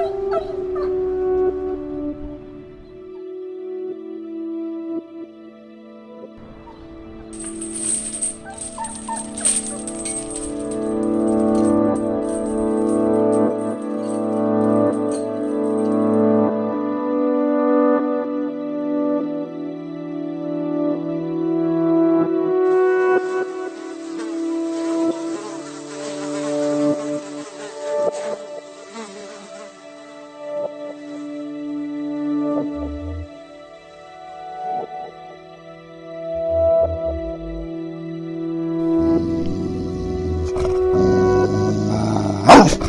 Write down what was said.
Oh, oh, oh. Oh!